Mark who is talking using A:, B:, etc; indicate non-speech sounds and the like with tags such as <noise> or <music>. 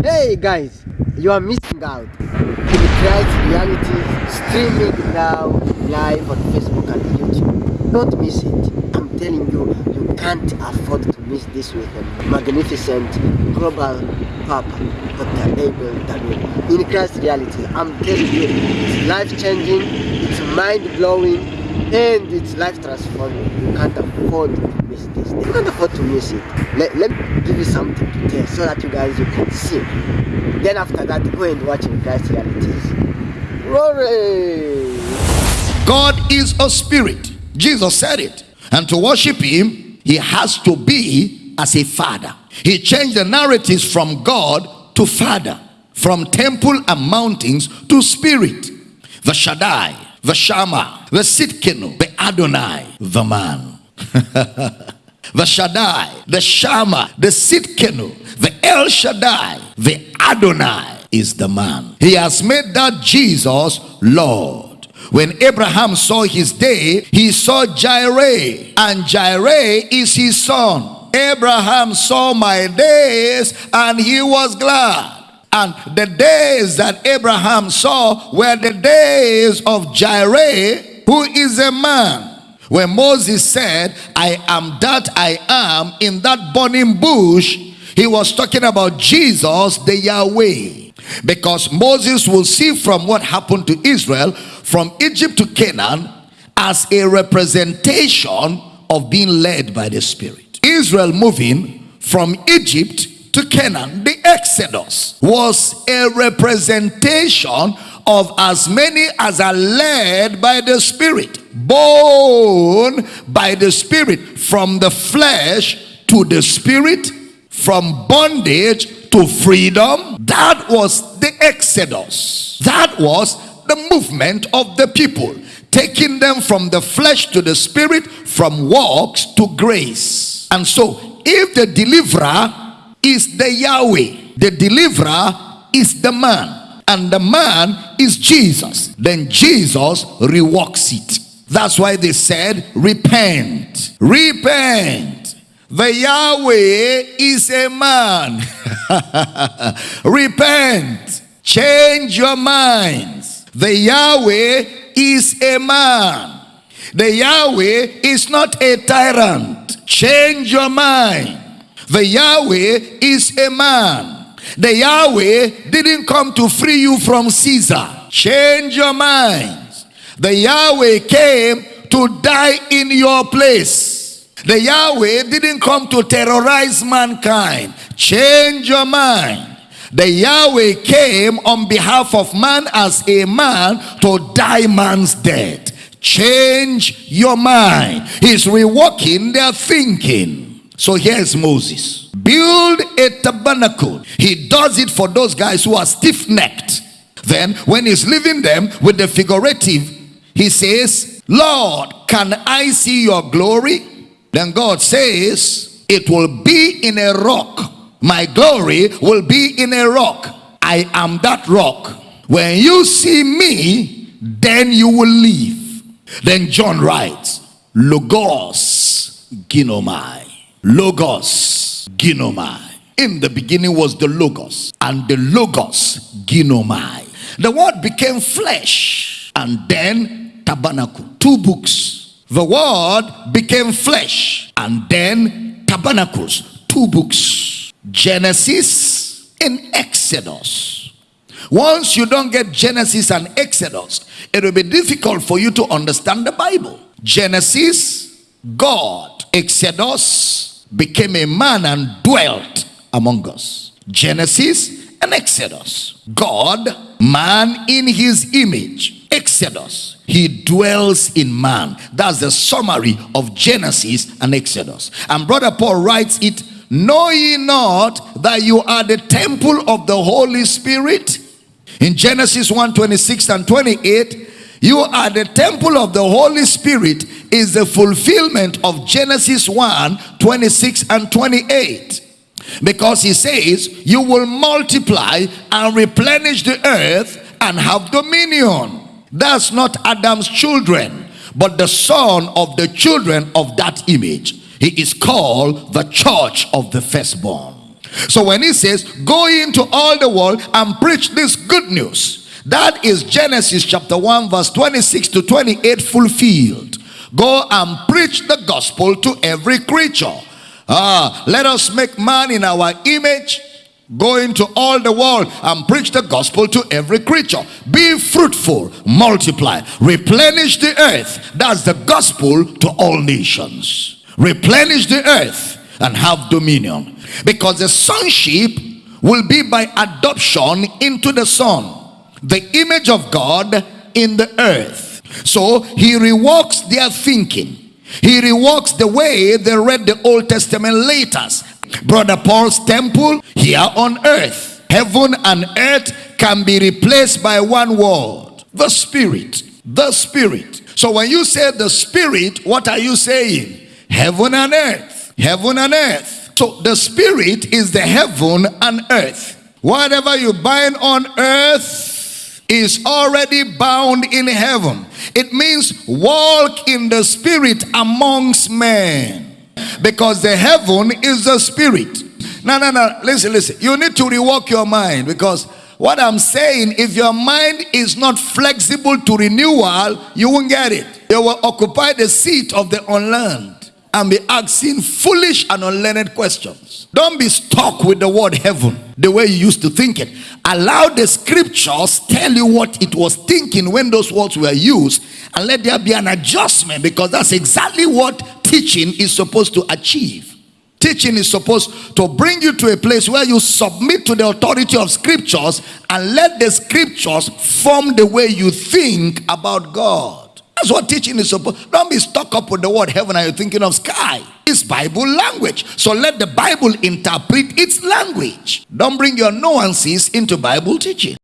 A: Hey guys, you are missing out. Christ Reality streaming now live on Facebook and YouTube. Don't miss it. I'm telling you, you can't afford to miss this with a magnificent global papa, Dr. Abel David. In Christ Reality, I'm telling you, it's life changing, it's mind blowing, and it's life transforming. You can't afford to miss this. To miss it. Let, let me give you something to tell so that you guys you can see. Then after that, go and watch in Christ Realities. Glory!
B: God is a spirit. Jesus said it. And to worship him, he has to be as a father. He changed the narratives from God to father, from temple and mountains to spirit. The Shaddai, the Shammah, the Tsidkenu, the Adonai, the man. <laughs> the Shaddai, the Shammah, the Tsidkenu, the El Shaddai, the Adonai is the man. He has made that Jesus Lord. When Abraham saw his day, he saw Jireh, and Jireh is his son. Abraham saw my days, and he was glad. And the days that Abraham saw were the days of Jireh, who is a man. When Moses said, I am that I am in that burning bush, he was talking about Jesus, the Yahweh. Because Moses will see from what happened to Israel from Egypt to Canaan as a representation of being led by the Spirit. Israel moving from Egypt to Canaan, the Exodus was a representation of as many as are led by the Spirit, born by the Spirit, from the flesh to the Spirit, from bondage to freedom. That was the Exodus. That was the movement of the people, taking them from the flesh to the Spirit, from works to grace. And so, if the deliverer is the Yahweh, the deliverer is the man, and the man is Jesus, then Jesus reworks it. That's why they said, repent, repent. The Yahweh is a man. <laughs> repent, change your minds. The Yahweh is a man. The Yahweh is not a tyrant. Change your mind. The Yahweh is a man. The Yahweh didn't come to free you from Caesar. Change your minds. The Yahweh came to die in your place. The Yahweh didn't come to terrorize mankind. Change your mind. The Yahweh came on behalf of man as a man to die man's death. Change your mind. He's reworking their thinking. So here's Moses. Build a tabernacle. He does it for those guys who are stiff-necked. Then when he's leaving them with the figurative, he says, Lord, can I see your glory? Then God says, it will be in a rock. My glory will be in a rock. I am that rock. When you see me, then you will live. Then John writes, Logos ginomai. Logos ginomai. In the beginning was the Logos, and the Logos ginomai. The word became flesh, and then tabernacle. Two books. The word became flesh, and then tabernacles. Two books. Genesis and Exodus. Once you don't get Genesis and Exodus, it will be difficult for you to understand the Bible. Genesis, God. Exodus became a man and dwelt among us. Genesis and Exodus. God, man in his image. Exodus, he dwells in man. That's the summary of Genesis and Exodus. And Brother Paul writes it, Know ye not that you are the temple of the Holy Spirit? In Genesis 1, 26 and 28, you are the temple of the Holy Spirit is the fulfillment of Genesis 1, 26 and 28. Because he says, you will multiply and replenish the earth and have dominion. That's not Adam's children, but the son of the children of that image. He is called the church of the firstborn. So when he says, go into all the world and preach this good news, that is Genesis chapter 1 verse 26 to 28 fulfilled. Go and preach the gospel to every creature. Ah, let us make man in our image Go into all the world and preach the gospel to every creature. Be fruitful, multiply, replenish the earth. That's the gospel to all nations. Replenish the earth and have dominion. Because the sonship will be by adoption into the son. The image of God in the earth. So he reworks their thinking. He reworks the way they read the Old Testament letters Brother Paul's temple here on earth. Heaven and earth can be replaced by one word. The Spirit. The Spirit. So when you say the Spirit, what are you saying? Heaven and earth. Heaven and earth. So the Spirit is the heaven and earth. Whatever you bind on earth is already bound in heaven. It means walk in the Spirit amongst men because the heaven is the spirit. No, no, no. Listen, listen. You need to rework your mind because what I'm saying, if your mind is not flexible to renewal, you won't get it. You will occupy the seat of the unlearned and be asking foolish and unlearned questions. Don't be stuck with the word heaven the way you used to think it. Allow the scriptures tell you what it was thinking when those words were used and let there be an adjustment because that's exactly what teaching is supposed to achieve. Teaching is supposed to bring you to a place where you submit to the authority of scriptures and let the scriptures form the way you think about God. That's what teaching is supposed. Don't be stuck up with the word heaven and you're thinking of sky. It's Bible language. So let the Bible interpret its language. Don't bring your nuances into Bible teaching.